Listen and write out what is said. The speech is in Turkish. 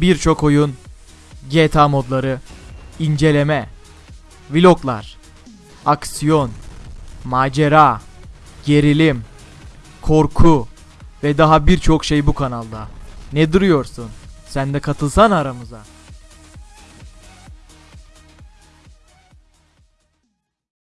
birçok oyun, GTA modları, inceleme, vloglar, aksiyon, macera, gerilim, korku ve daha birçok şey bu kanalda. Ne duruyorsun? Sen de katılsan aramıza.